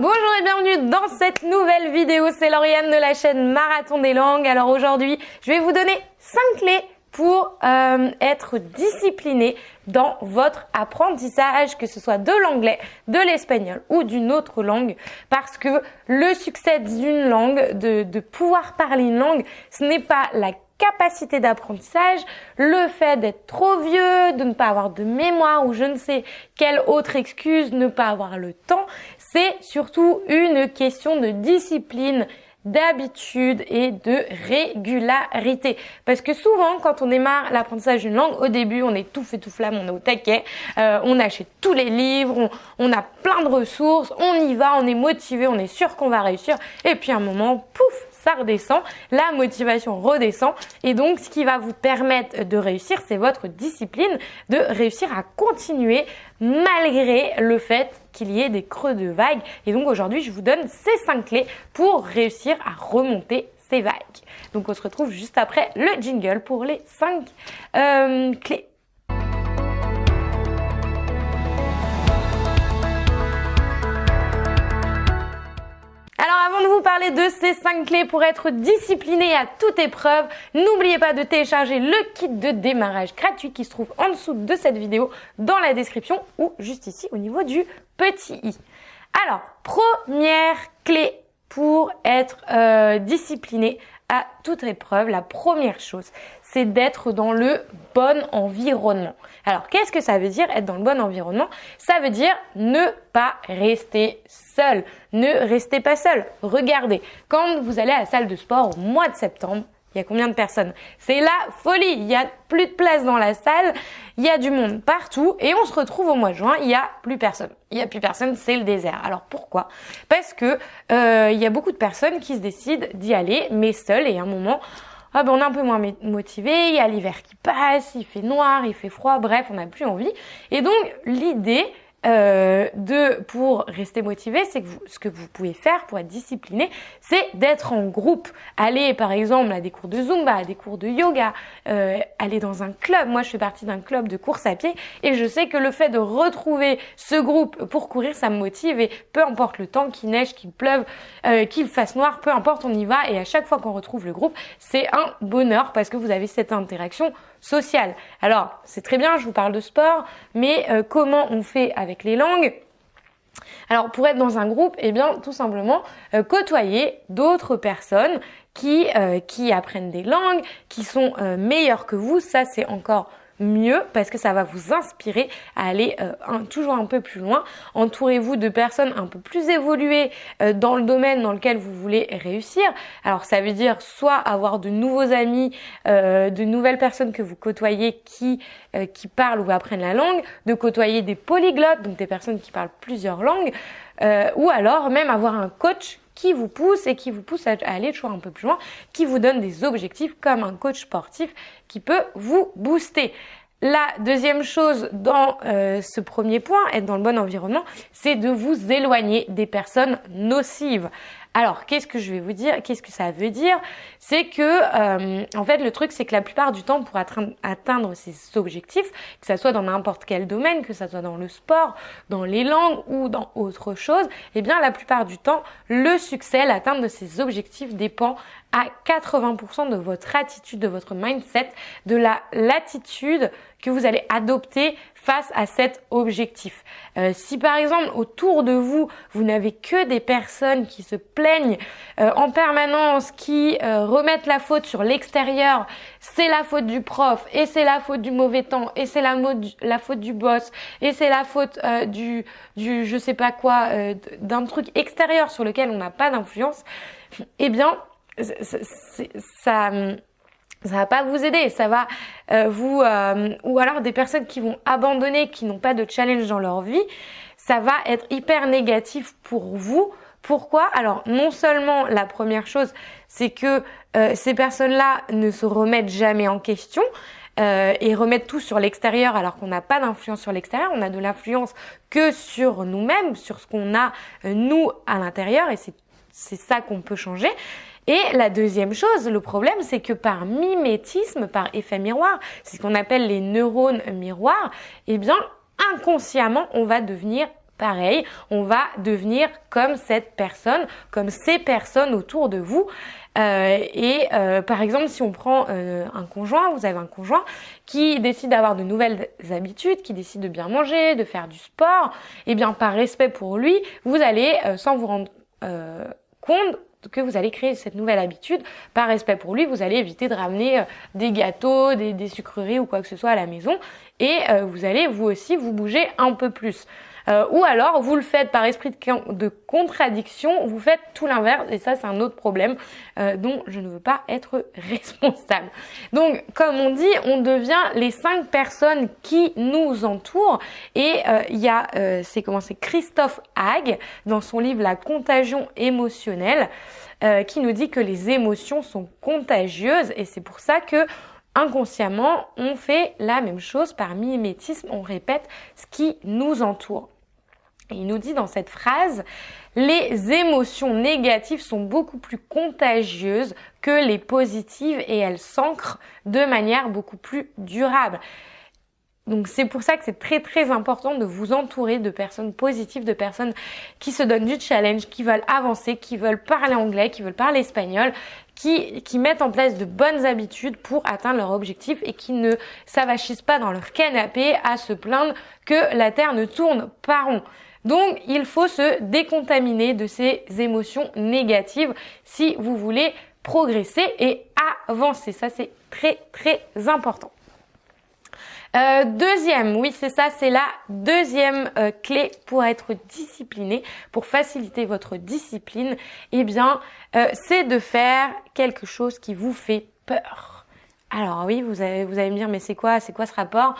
bonjour et bienvenue dans cette nouvelle vidéo, c'est Lauriane de la chaîne Marathon des langues. Alors aujourd'hui, je vais vous donner 5 clés pour euh, être discipliné dans votre apprentissage, que ce soit de l'anglais, de l'espagnol ou d'une autre langue, parce que le succès d'une langue, de, de pouvoir parler une langue, ce n'est pas la capacité d'apprentissage, le fait d'être trop vieux, de ne pas avoir de mémoire ou je ne sais quelle autre excuse, ne pas avoir le temps, c'est surtout une question de discipline d'habitude et de régularité. Parce que souvent, quand on démarre l'apprentissage d'une langue, au début, on est tout fait tout flamme, on est au taquet, euh, on achète tous les livres, on, on, a plein de ressources, on y va, on est motivé, on est sûr qu'on va réussir. Et puis à un moment, pouf, ça redescend, la motivation redescend et donc ce qui va vous permettre de réussir, c'est votre discipline, de réussir à continuer malgré le fait qu'il y ait des creux de vagues. Et donc aujourd'hui, je vous donne ces 5 clés pour réussir à remonter ces vagues. Donc on se retrouve juste après le jingle pour les 5 euh, clés. Alors avant de vous parler de ces 5 clés pour être discipliné à toute épreuve, n'oubliez pas de télécharger le kit de démarrage gratuit qui se trouve en dessous de cette vidéo dans la description ou juste ici au niveau du petit i. Alors, première clé pour être euh, discipliné à toute épreuve, la première chose, c'est d'être dans le bon environnement. Alors, qu'est-ce que ça veut dire être dans le bon environnement? Ça veut dire ne pas rester seul. Ne restez pas seul. Regardez, quand vous allez à la salle de sport au mois de septembre, il y a combien de personnes? C'est la folie. Il y a plus de place dans la salle. Il y a du monde partout. Et on se retrouve au mois de juin. Il y a plus personne. Il y a plus personne. C'est le désert. Alors pourquoi? Parce que euh, il y a beaucoup de personnes qui se décident d'y aller, mais seules. Et à un moment, ah ben on est un peu moins motivé. Il y a l'hiver qui passe. Il fait noir. Il fait froid. Bref, on n'a plus envie. Et donc l'idée euh, de pour rester motivé, c'est que vous, ce que vous pouvez faire pour être discipliné, c'est d'être en groupe. Aller par exemple à des cours de zumba, à des cours de yoga, euh, aller dans un club. Moi, je fais partie d'un club de course à pied et je sais que le fait de retrouver ce groupe pour courir, ça me motive et peu importe le temps, qu'il neige, qu'il pleuve, euh, qu'il fasse noir, peu importe, on y va et à chaque fois qu'on retrouve le groupe, c'est un bonheur parce que vous avez cette interaction sociale. Alors, c'est très bien, je vous parle de sport, mais euh, comment on fait avec les langues? Alors pour être dans un groupe, eh bien tout simplement euh, côtoyer d'autres personnes qui, euh, qui apprennent des langues, qui sont meilleures que vous, ça c'est encore mieux parce que ça va vous inspirer à aller euh, toujours un peu plus loin. Entourez-vous de personnes un peu plus évoluées euh, dans le domaine dans lequel vous voulez réussir. Alors ça veut dire soit avoir de nouveaux amis, euh, de nouvelles personnes que vous côtoyez qui qui parlent ou apprennent la langue, de côtoyer des polyglottes, donc des personnes qui parlent plusieurs langues, ou alors même avoir un coach qui vous pousse et qui vous pousse à aller toujours un peu plus loin, qui vous donne des objectifs comme un coach sportif qui peut vous booster. La deuxième chose dans euh, ce premier point, être dans le bon environnement, c'est de vous éloigner des personnes nocives. Alors, qu'est-ce que je vais vous dire Qu'est-ce que ça veut dire? C'est que, euh, en fait, le truc, c'est que la plupart du temps, pour atteindre ces objectifs, que ça soit dans n'importe quel domaine, que ça soit dans le sport, dans les langues ou dans autre chose, eh bien, la plupart du temps, le succès, l'atteinte de ces objectifs dépend à 80% de votre attitude, de votre mindset, de la l'attitude que vous allez adopter face à cet objectif. Euh, si par exemple autour de vous, vous n'avez que des personnes qui se plaignent euh, en permanence, qui euh, remettent la faute sur l'extérieur, c'est la faute du prof, et c'est la faute du mauvais temps, et c'est la, faute du boss, et c'est la faute du, du je sais pas quoi, d'un truc extérieur sur lequel on n'a pas d'influence, eh bien ça ça va pas vous aider, ça va euh, vous euh, ou alors des personnes qui vont abandonner, qui n'ont pas de challenge dans leur vie, ça va être hyper négatif pour vous. Pourquoi? Alors non seulement la première chose, c'est que euh, ces personnes-là ne se remettent jamais en question. et remettent tout sur l'extérieur alors qu'on n'a pas d'influence sur l'extérieur, on a de l'influence que sur nous-mêmes, sur ce qu'on a nous à l'intérieur et c'est ça qu'on peut changer. Et la deuxième chose, le problème, c'est que par mimétisme, par effet miroir, c'est ce qu'on appelle les neurones miroirs, eh bien, inconsciemment, on va devenir pareil, on va devenir comme cette personne, comme ces personnes autour de vous. Euh, et euh, par exemple, si on prend euh, un conjoint, vous avez un conjoint qui décide d'avoir de nouvelles habitudes, qui décide de bien manger, de faire du sport, et eh bien par respect pour lui, vous allez, sans vous rendre compte, que vous allez créer cette nouvelle habitude, par respect pour lui, vous allez éviter de ramener des gâteaux, des, des, sucreries ou quoi que ce soit à la maison, et vous allez vous aussi vous bouger un peu plus. Euh, ou alors vous le faites par esprit de, contradiction, vous faites tout l'inverse et ça c'est un autre problème euh, dont je ne veux pas être responsable. Donc comme on dit, on devient les cinq personnes qui nous entourent et euh, il y a, c'est comment c'est Christophe Hague dans son livre La contagion émotionnelle qui nous dit que les émotions sont contagieuses et c'est pour ça que inconsciemment, on fait la même chose par mimétisme, on répète ce qui nous entoure. Il nous dit dans cette phrase, les émotions négatives sont beaucoup plus contagieuses que les positives et elles s'ancrent de manière beaucoup plus durable. Donc c'est pour ça que c'est très très important de vous entourer de personnes positives, de personnes qui se donnent du challenge, qui veulent avancer, qui veulent parler anglais, qui veulent parler espagnol, qui, qui mettent en place de bonnes habitudes pour atteindre leur objectif et qui ne s'avachissent pas dans leur canapé à se plaindre que la Terre ne tourne pas rond. Donc il faut se décontaminer de ces émotions négatives si vous voulez progresser et avancer. Ça c'est très très important. Euh, deuxième, oui c'est ça, c'est la deuxième euh, clé pour être discipliné, pour faciliter votre discipline. Eh bien, euh, c'est de faire quelque chose qui vous fait peur. Alors oui, vous allez, vous allez me dire, mais c'est quoi, c'est quoi ce rapport?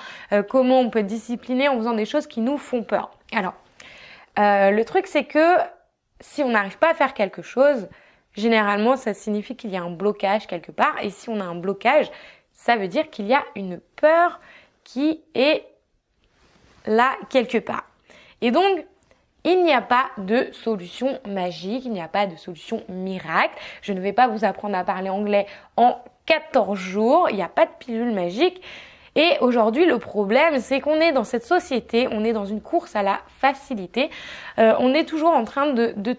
Comment on peut être discipliné en faisant des choses qui nous font peur? Alors, le truc c'est que si on n'arrive pas à faire quelque chose, généralement ça signifie qu'il y a un blocage quelque part. Et si on a un blocage, ça veut dire qu'il y a une peur qui est là quelque part. Et donc, il n'y a pas de solution magique, il n'y a pas de solution miracle. Je ne vais pas vous apprendre à parler anglais en 14 jours, il n'y a pas de pilule magique. Et aujourd'hui, le problème, c'est qu'on est dans cette société, on est dans une course à la facilité. Euh, on est toujours en train de, de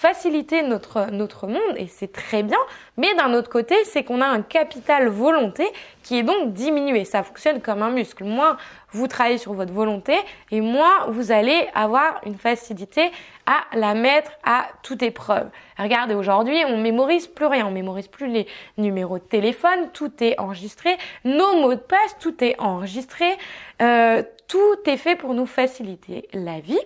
faciliter notre, notre monde et c'est très bien. Mais d'un autre côté, c'est qu'on a un capital volonté qui est donc diminué. Ça fonctionne comme un muscle. Moins vous travaillez sur votre volonté et moins vous allez avoir une facilité à la mettre à toute épreuve. Regardez, aujourd'hui, on mémorise plus rien. On mémorise plus les numéros de téléphone. Tout est enregistré. Nos mots de passe, tout est enregistré. Euh, tout est fait pour nous faciliter la vie.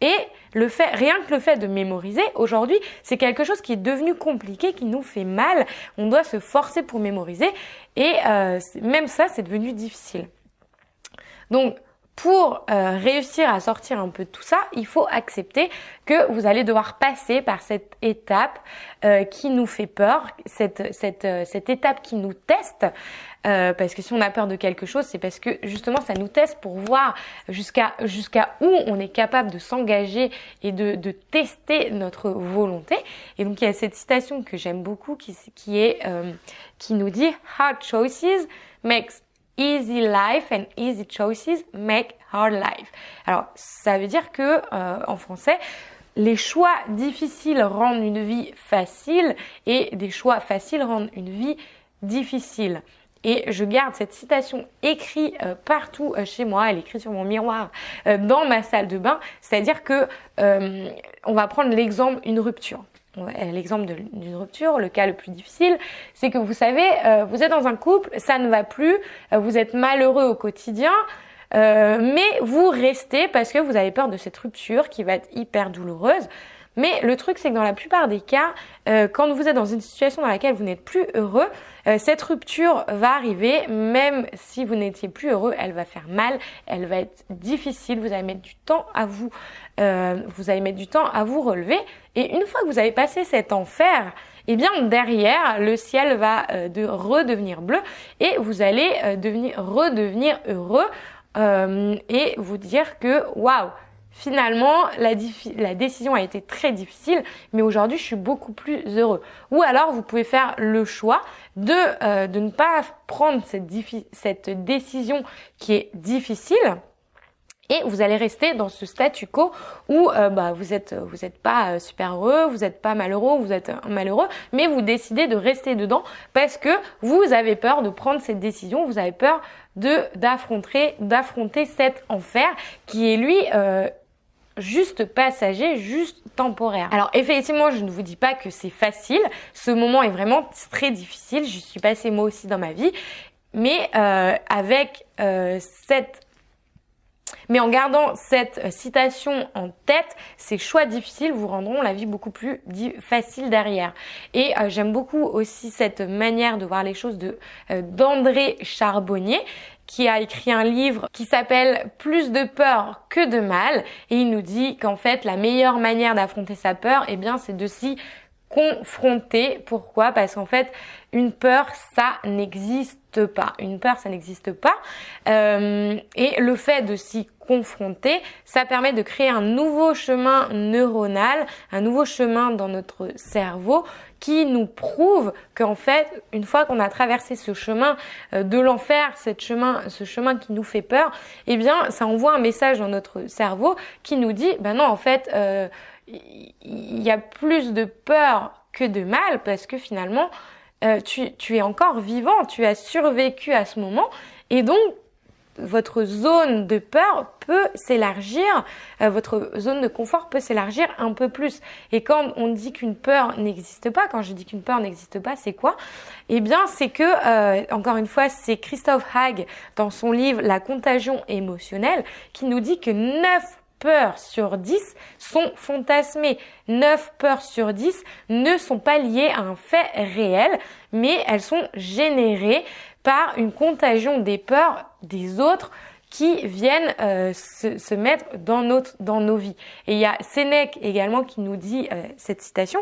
Et le fait, rien que le fait de mémoriser, aujourd'hui, c'est quelque chose qui est devenu compliqué, qui nous fait mal. On doit se forcer pour mémoriser. Et euh, même ça, c'est devenu difficile. Donc, pour euh, réussir à sortir un peu de tout ça, il faut accepter que vous allez devoir passer par cette étape euh, qui nous fait peur, cette, cette, cette étape qui nous teste. Parce que si on a peur de quelque chose, c'est parce que justement ça nous teste pour voir jusqu'à jusqu'à où on est capable de s'engager et de, de tester notre volonté. Et donc il y a cette citation que j'aime beaucoup qui, qui est qui nous dit hard choices makes Easy life and easy choices make hard life. Alors, ça veut dire que euh, en français, les choix difficiles rendent une vie facile et des choix faciles rendent une vie difficile. Et je garde cette citation écrite euh, partout euh, chez moi, elle est écrite sur mon miroir dans ma salle de bain. C'est-à-dire que on va prendre l'exemple une rupture l'exemple d'une rupture, le cas le plus difficile, c'est que vous savez, euh, vous êtes dans un couple, ça ne va plus, euh, vous êtes malheureux au quotidien, euh, mais vous restez parce que vous avez peur de cette rupture qui va être hyper douloureuse. Mais le truc, c'est que dans la plupart des cas, euh, quand vous êtes dans une situation dans laquelle vous n'êtes plus heureux, euh, cette rupture va arriver, même si vous n'étiez plus heureux, elle va faire mal, elle va être difficile, vous allez mettre du temps à vous, euh, vous allez mettre du temps à vous relever. Et une fois que vous avez passé cet enfer, eh bien derrière, le ciel va de redevenir bleu et vous allez devenir redevenir heureux et vous dire que waouh finalement, la, la, décision a été très difficile, mais aujourd'hui, je suis beaucoup plus heureux. Ou alors, vous pouvez faire le choix de, euh, de ne pas prendre cette, cette décision qui est difficile Et vous allez rester dans ce statu quo où euh, bah, vous êtes vous êtes pas euh, super heureux, vous n'êtes pas malheureux, vous êtes malheureux, mais vous décidez de rester dedans parce que vous avez peur de prendre cette décision, vous avez peur de d'affronter d'affronter cet enfer qui est lui euh, juste passager, juste temporaire. Alors effectivement, je ne vous dis pas que c'est facile. Ce moment est vraiment très difficile. Je suis passée moi aussi dans ma vie, mais euh, avec euh, cette mais en gardant cette euh, citation en tête, ces choix difficiles vous rendront la vie beaucoup plus facile derrière. Et euh, j'aime beaucoup aussi cette manière de voir les choses de euh, d'André Charbonnier qui a écrit un livre qui s'appelle Plus de peur que de mal et il nous dit qu'en fait la meilleure manière d'affronter sa peur, eh bien c'est de s'y confronter. Pourquoi? Parce qu'en fait, une peur, ça n'existe pas. Une peur, ça n'existe pas. Euh, et le fait de s'y confronter, ça permet de créer un nouveau chemin neuronal, un nouveau chemin dans notre cerveau qui nous prouve qu'en fait, une fois qu'on a traversé ce chemin euh, de l'enfer, ce chemin qui nous fait peur, eh bien, ça envoie un message dans notre cerveau qui nous dit, ben non, en fait, euh, il y a plus de peur que de mal parce que finalement, euh, tu, tu, es encore vivant, tu as survécu à ce moment et donc votre zone de peur peut s'élargir, euh, votre zone de confort peut s'élargir un peu plus. Et quand on dit qu'une peur n'existe pas, quand je dis qu'une peur n'existe pas, c'est quoi? Eh bien, c'est que, euh, encore une fois, c'est Christophe Hague dans son livre La contagion émotionnelle qui nous dit que 9 peurs sur 10 sont fantasmées. 9 peurs sur 10 ne sont pas liées à un fait réel, mais elles sont générées par une contagion des peurs des autres qui viennent euh, se, mettre dans, notre, dans nos vies. Et il y a Sénèque également qui nous dit euh, cette citation,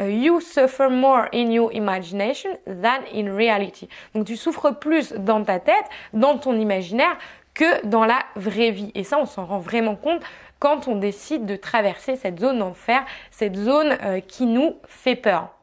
euh, You suffer more in your imagination than in reality. Donc tu souffres plus dans ta tête, dans ton imaginaire, que dans la vraie vie. Et ça, on s'en rend vraiment compte quand on décide de traverser cette zone d'enfer, cette zone euh, qui nous fait peur.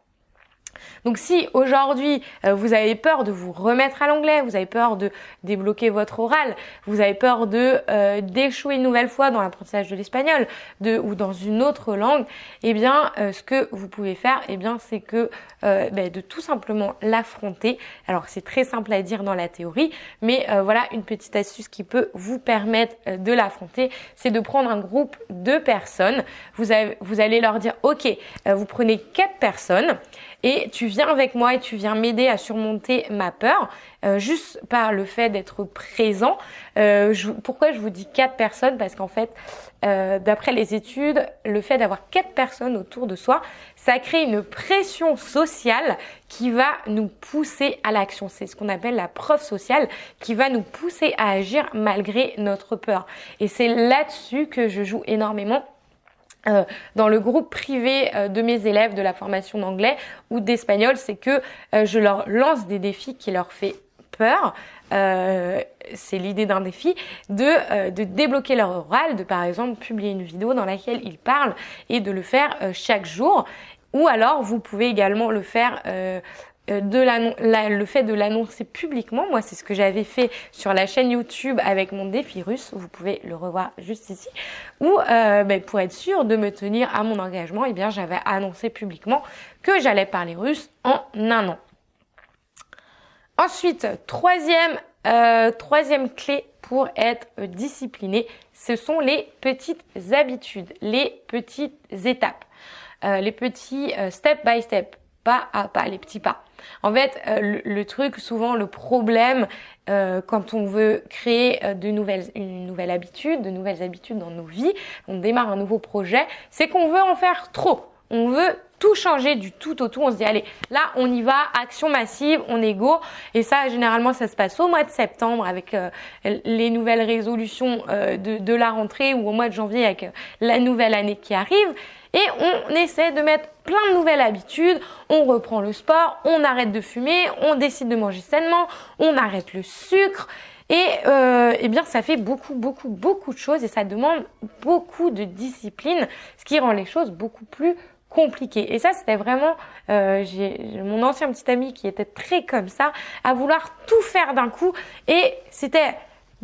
Donc si aujourd'hui euh, vous avez peur de vous remettre à l'anglais, vous avez peur de débloquer votre oral, vous avez peur de euh, d'échouer une nouvelle fois dans l'apprentissage de l'espagnol, de ou dans une autre langue, eh bien euh, ce que vous pouvez faire, eh bien c'est que ben, de tout simplement l'affronter. Alors c'est très simple à dire dans la théorie, mais voilà une petite astuce qui peut vous permettre de l'affronter, c'est de prendre un groupe de personnes. Vous, vous allez leur dire, ok, vous prenez quatre personnes et tu viens avec moi et tu viens m'aider à surmonter ma peur euh, juste par le fait d'être présent. Euh, pourquoi je vous dis quatre personnes? Parce qu'en fait, euh, d'après les études, le fait d'avoir quatre personnes autour de soi, ça crée une pression sociale qui va nous pousser à l'action. C'est ce qu'on appelle la preuve sociale qui va nous pousser à agir malgré notre peur. Et c'est là-dessus que je joue énormément euh, dans le groupe privé euh, de mes élèves de la formation d'anglais ou d'espagnol, c'est que euh, je leur lance des défis qui leur fait peur. c'est l'idée d'un défi de, de débloquer leur oral, de par exemple publier une vidéo dans laquelle ils parlent et de le faire chaque jour. Ou alors vous pouvez également le faire euh, de le fait de l'annoncer publiquement, moi c'est ce que j'avais fait sur la chaîne YouTube avec mon défi russe, vous pouvez le revoir juste ici, où euh, ben, pour être sûr de me tenir à mon engagement, eh bien j'avais annoncé publiquement que j'allais parler russe en un an. Ensuite, troisième, euh, troisième clé pour être discipliné, ce sont les petites habitudes, les petites étapes, les petits step by step pas à pas, les petits pas. En fait, euh, le, truc, souvent le problème euh, quand on veut créer euh, de nouvelles, une nouvelle habitude, de nouvelles habitudes dans nos vies, on démarre un nouveau projet, c'est qu'on veut en faire trop. On veut tout changer du tout au tout. On se dit, allez, là, on y va, action massive, on est go. Et ça, généralement, ça se passe au mois de septembre avec les nouvelles résolutions de, de, la rentrée ou au mois de janvier avec la nouvelle année qui arrive et on essaie de mettre plein de nouvelles habitudes. On reprend le sport, on arrête de fumer, on décide de manger sainement, on arrête le sucre. Et euh, eh bien, ça fait beaucoup, beaucoup, beaucoup de choses et ça demande beaucoup de discipline, ce qui rend les choses beaucoup plus compliquées. Et ça, c'était vraiment, euh, j'ai mon ancien petit ami qui était très comme ça, à vouloir tout faire d'un coup. Et c'était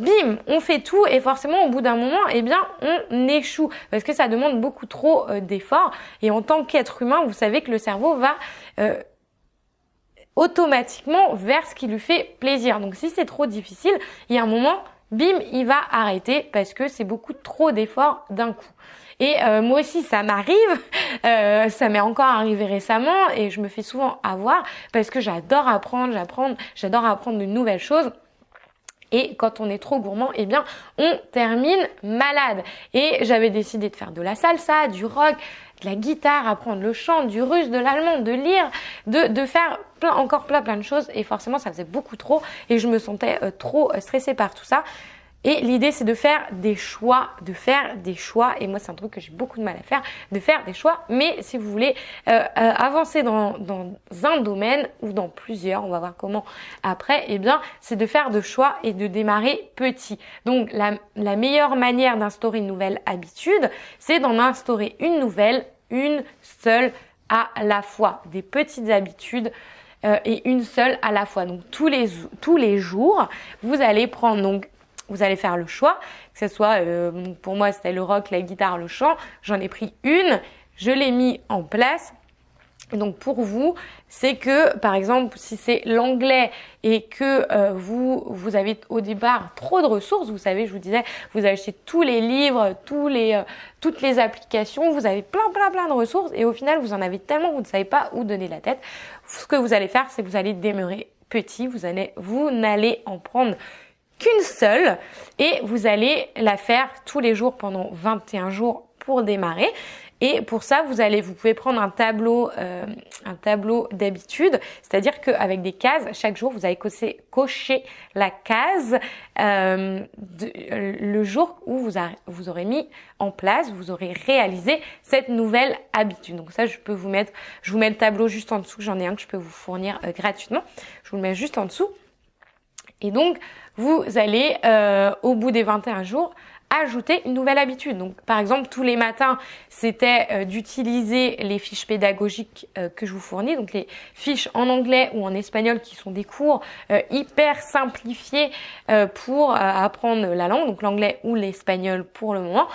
bim, on fait tout et forcément au bout d'un moment, eh bien, on échoue parce que ça demande beaucoup trop euh, d'efforts. Et en tant qu'être humain, vous savez que le cerveau va euh, automatiquement vers ce qui lui fait plaisir. Donc si c'est trop difficile, il y a un moment, bim, il va arrêter parce que c'est beaucoup trop d'efforts d'un coup. Et euh, moi aussi, ça m'arrive, ça m'est encore arrivé récemment et je me fais souvent avoir parce que j'adore apprendre, j'apprends, j'adore apprendre de nouvelles choses. Et quand on est trop gourmand, eh bien, on termine malade. Et j'avais décidé de faire de la salsa, du rock, de la guitare, apprendre le chant, du russe, de l'allemand, de lire, de, de faire plein, encore plein plein de choses. Et forcément, ça faisait beaucoup trop et je me sentais euh, trop stressée par tout ça. Et l'idée, c'est de faire des choix, de faire des choix. Et moi, c'est un truc que j'ai beaucoup de mal à faire, de faire des choix. Mais si vous voulez euh, euh, avancer dans, dans, un domaine ou dans plusieurs, on va voir comment après, eh bien, c'est de faire de choix et de démarrer petit. Donc, la, la meilleure manière d'instaurer une nouvelle habitude, c'est d'en instaurer une nouvelle, une seule à la fois. Des petites habitudes. Euh, et une seule à la fois. Donc tous les tous les jours, vous allez prendre donc vous allez faire le choix, que ce soit, euh, pour moi c'était le rock, la guitare, le chant, j'en ai pris une, je l'ai mis en place. Donc pour vous, c'est que par exemple si c'est l'anglais et que euh, vous avez au départ trop de ressources, vous savez, je vous disais, vous achetez tous les livres, euh, toutes les applications, vous avez plein plein plein de ressources et au final vous en avez tellement vous ne savez pas où donner la tête. Ce que vous allez faire, c'est que vous allez demeurer petit, vous allez vous n'allez en prendre qu'une seule et vous allez la faire tous les jours pendant 21 jours pour démarrer. Et pour ça, vous allez, vous pouvez prendre un tableau, euh, un tableau d'habitude, c'est-à-dire qu'avec des cases, chaque jour, vous allez cocher, la case euh, le jour où vous, vous aurez mis en place, vous aurez réalisé cette nouvelle habitude. Donc ça, je peux vous mettre, je vous mets le tableau juste en dessous. J'en ai un que je peux vous fournir euh, gratuitement. Je vous le mets juste en dessous. Et donc, vous allez, euh, au bout des 21 jours, ajouter une nouvelle habitude. Donc, par exemple, tous les matins, c'était euh, d'utiliser les fiches pédagogiques euh, que je vous fournis, donc les fiches en anglais ou en espagnol qui sont des cours hyper simplifiés pour apprendre la langue, donc l'anglais ou l'espagnol pour le moment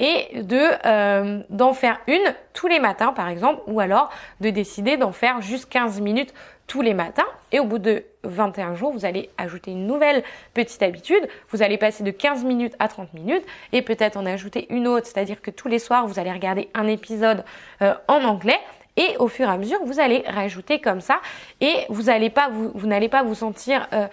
et de d'en faire une tous les matins par exemple ou alors de décider d'en faire juste 15 minutes tous les matins et au bout de 21 jours, vous allez ajouter une nouvelle petite habitude. Vous allez passer de 15 minutes à 30 minutes et peut-être en ajouter une autre, c'est-à-dire que tous les soirs, vous allez regarder un épisode euh, en anglais. Et au fur et à mesure, vous allez rajouter comme ça et vous n'allez pas vous, vous n'allez pas vous sentir euh,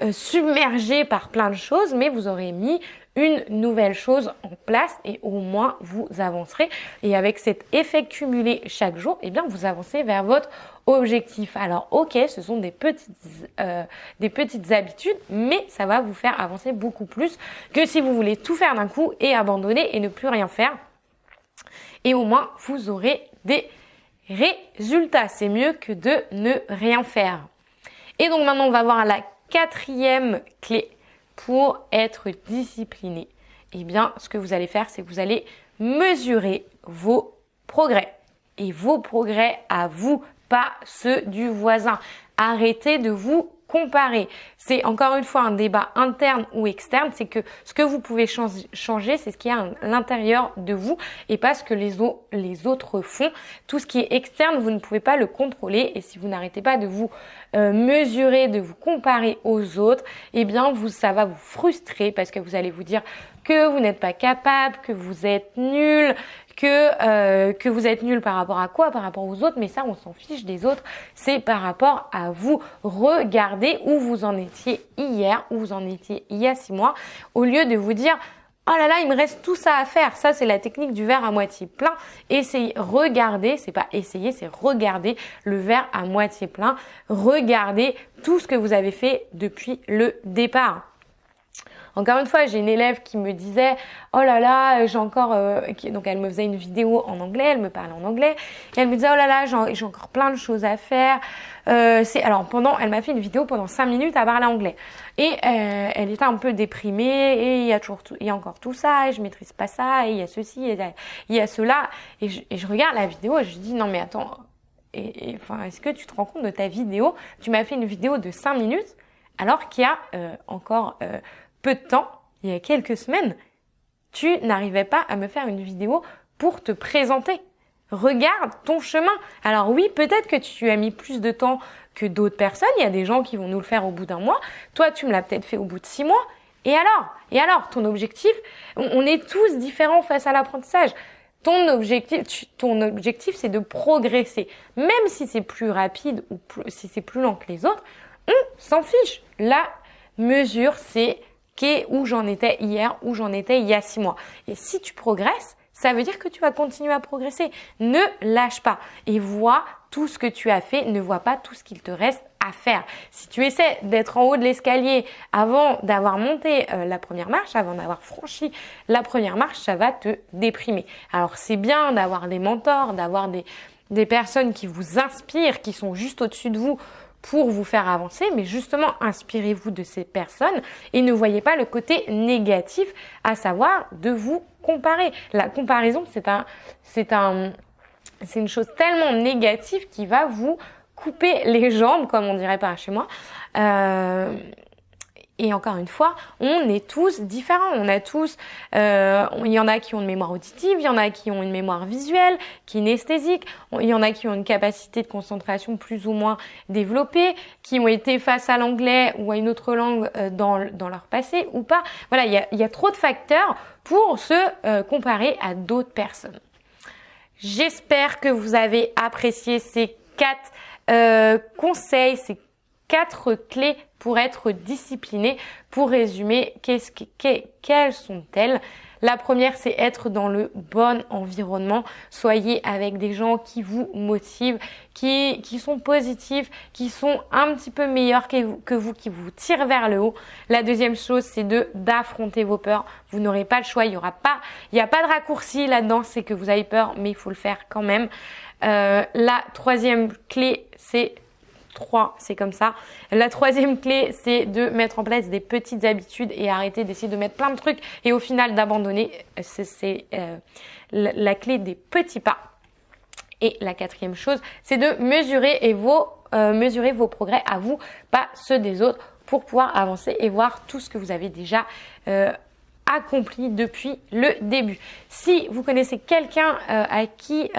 euh, submergé par plein de choses, mais vous aurez mis une nouvelle chose en place et au moins vous avancerez. Et avec cet effet cumulé chaque jour, eh bien vous avancez vers votre objectif. Alors ok, ce sont des petites, euh, des petites habitudes, mais ça va vous faire avancer beaucoup plus que si vous voulez tout faire d'un coup et abandonner et ne plus rien faire. Et au moins vous aurez des résultats. C'est mieux que de ne rien faire. Et donc maintenant on va voir la quatrième clé pour être discipliné Eh bien, ce que vous allez faire, c'est que vous allez mesurer vos progrès. Et vos progrès à vous, pas ceux du voisin. Arrêtez de vous comparer. C'est encore une fois un débat interne ou externe, c'est que ce que vous pouvez changer, c'est ce qui est à l'intérieur de vous et pas ce que les, les, autres font. Tout ce qui est externe, vous ne pouvez pas le contrôler et si vous n'arrêtez pas de vous euh, mesurer, de vous comparer aux autres, eh bien vous, ça va vous frustrer parce que vous allez vous dire que vous n'êtes pas capable, que vous êtes nul, que euh, que vous êtes nul par rapport à quoi Par rapport aux autres, mais ça on s'en fiche des autres, c'est par rapport à vous. Regardez où vous en étiez hier, où vous en étiez il y a six mois, au lieu de vous dire Oh là là, il me reste tout ça à faire. Ça, c'est la technique du verre à moitié plein. Essayez, regardez, c'est pas essayer, c'est regarder le verre à moitié plein. Regardez tout ce que vous avez fait depuis le départ. Encore une fois, j'ai une élève qui me disait oh là là, j'ai encore euh, donc elle me faisait une vidéo en anglais, elle me parlait en anglais et elle me disait oh là là, j'ai encore plein de choses à faire. Euh, alors pendant, elle m'a fait une vidéo pendant 5 minutes à parler anglais et euh, elle était un peu déprimée et il y a toujours tout, il y a encore tout ça et je maîtrise pas ça et il y a ceci et il y a cela et je, et je regarde la vidéo et je dis non mais attends et, enfin est-ce que tu te rends compte de ta vidéo? Tu m'as fait une vidéo de 5 minutes alors qu'il y a euh, encore peu de temps, il y a quelques semaines, tu n'arrivais pas à me faire une vidéo pour te présenter. Regarde ton chemin. Alors oui, peut-être que tu as mis plus de temps que d'autres personnes. Il y a des gens qui vont nous le faire au bout d'un mois. Toi, tu me l'as peut-être fait au bout de six mois. Et alors? Et alors Ton objectif? On est tous différents face à l'apprentissage. Ton objectif, ton objectif, c'est de progresser. Même si c'est plus rapide ou si c'est plus lent que les autres, on s'en fiche. La mesure, c'est où j'en étais hier, où j'en étais il y a six mois. Et si tu progresses, ça veut dire que tu vas continuer à progresser. Ne lâche pas et vois tout ce que tu as fait, ne vois pas tout ce qu'il te reste à faire. Si tu essaies d'être en haut de l'escalier avant d'avoir monté euh, la première marche, avant d'avoir franchi la première marche, ça va te déprimer. Alors c'est bien d'avoir des mentors, d'avoir des, des personnes qui vous inspirent, qui sont juste au-dessus de vous pour vous faire avancer, mais justement inspirez-vous de ces personnes et ne voyez pas le côté négatif, à savoir de vous comparer. La comparaison, c'est un, c'est un, c'est une chose tellement négative qui va vous couper les jambes, comme on dirait pas chez moi. Euh, et encore une fois, on est tous différents. On a tous, euh, il y en a qui ont une mémoire auditive, il y en a qui ont une mémoire visuelle, kinesthésique, il y en a qui ont une capacité de concentration plus ou moins développée, qui ont été face à l'anglais ou à une autre langue euh, dans, dans leur passé ou pas. Voilà, il y a, trop de facteurs pour se euh, comparer à d'autres personnes. J'espère que vous avez apprécié ces quatre euh, conseils, ces quatre clés pour être discipliné. Pour résumer, qu'est-ce que, quelles sont-elles? La première, c'est être dans le bon environnement. Soyez avec des gens qui vous motivent, qui, sont positifs, qui sont un petit peu meilleurs que vous, qui vous tirent vers le haut. La deuxième chose, c'est de d'affronter vos peurs. Vous n'aurez pas le choix. Il y aura pas, il n'y a pas de raccourci là-dedans. C'est que vous avez peur, mais il faut le faire quand même. Euh, la troisième clé, c'est 3, c'est comme ça. La troisième clé, c'est de mettre en place des petites habitudes et arrêter d'essayer de mettre plein de trucs et au final d'abandonner. C'est euh, la clé des petits pas. Et la quatrième chose, c'est de mesurer, et vos, euh, mesurer vos progrès à vous, pas ceux des autres, pour pouvoir avancer et voir tout ce que vous avez déjà euh, accompli depuis le début. Si vous connaissez quelqu'un à qui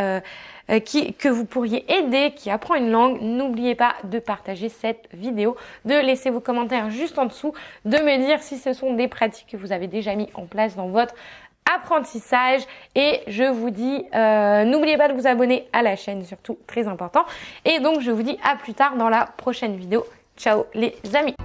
euh, qui, que vous pourriez aider, qui apprend une langue, n'oubliez pas de partager cette vidéo, de laisser vos commentaires juste en dessous, de me dire si ce sont des pratiques que vous avez déjà mis en place dans votre apprentissage. Et je vous dis euh, n'oubliez pas de vous abonner à la chaîne surtout très important. Et donc je vous dis à plus tard dans la prochaine vidéo. Ciao les amis